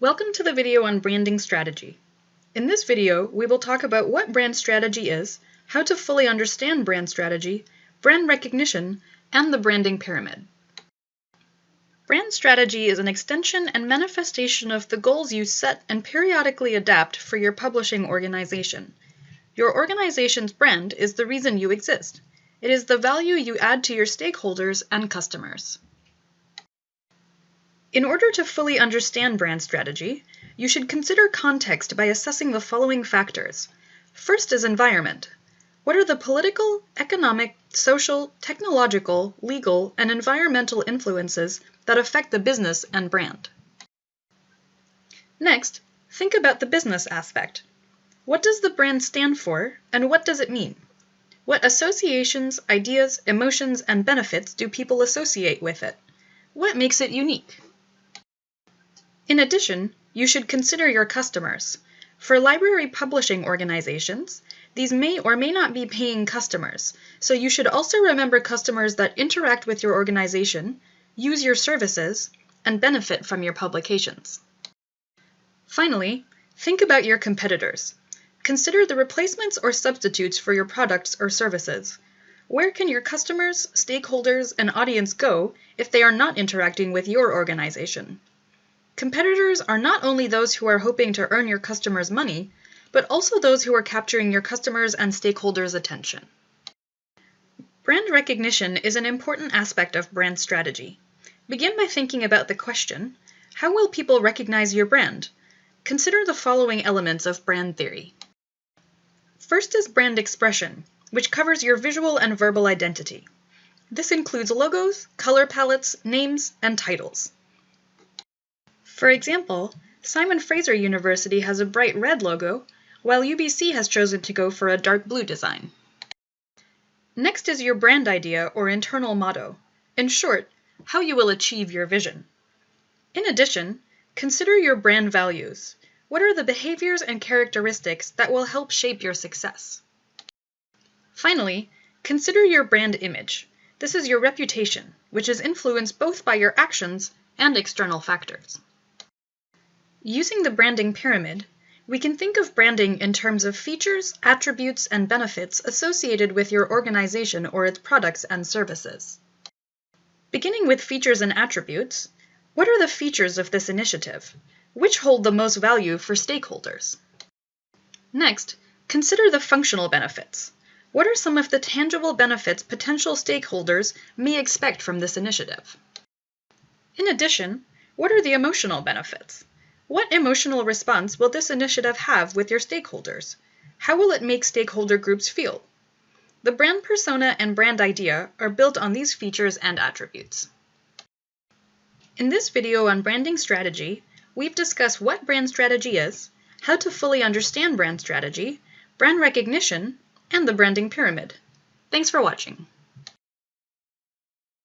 Welcome to the video on branding strategy. In this video, we will talk about what brand strategy is, how to fully understand brand strategy, brand recognition, and the branding pyramid. Brand strategy is an extension and manifestation of the goals you set and periodically adapt for your publishing organization. Your organization's brand is the reason you exist. It is the value you add to your stakeholders and customers. In order to fully understand brand strategy, you should consider context by assessing the following factors. First is environment. What are the political, economic, social, technological, legal, and environmental influences that affect the business and brand? Next, think about the business aspect. What does the brand stand for, and what does it mean? What associations, ideas, emotions, and benefits do people associate with it? What makes it unique? In addition, you should consider your customers. For library publishing organizations, these may or may not be paying customers, so you should also remember customers that interact with your organization, use your services, and benefit from your publications. Finally, think about your competitors. Consider the replacements or substitutes for your products or services. Where can your customers, stakeholders, and audience go if they are not interacting with your organization? Competitors are not only those who are hoping to earn your customers' money, but also those who are capturing your customers' and stakeholders' attention. Brand recognition is an important aspect of brand strategy. Begin by thinking about the question, how will people recognize your brand? Consider the following elements of brand theory. First is brand expression, which covers your visual and verbal identity. This includes logos, color palettes, names, and titles. For example, Simon Fraser University has a bright red logo, while UBC has chosen to go for a dark blue design. Next is your brand idea or internal motto. In short, how you will achieve your vision. In addition, consider your brand values. What are the behaviors and characteristics that will help shape your success? Finally, consider your brand image. This is your reputation, which is influenced both by your actions and external factors. Using the branding pyramid, we can think of branding in terms of features, attributes, and benefits associated with your organization or its products and services. Beginning with features and attributes, what are the features of this initiative? Which hold the most value for stakeholders? Next, consider the functional benefits. What are some of the tangible benefits potential stakeholders may expect from this initiative? In addition, what are the emotional benefits? What emotional response will this initiative have with your stakeholders? How will it make stakeholder groups feel? The brand persona and brand idea are built on these features and attributes. In this video on branding strategy, we've discussed what brand strategy is, how to fully understand brand strategy, brand recognition, and the branding pyramid. Thanks for watching.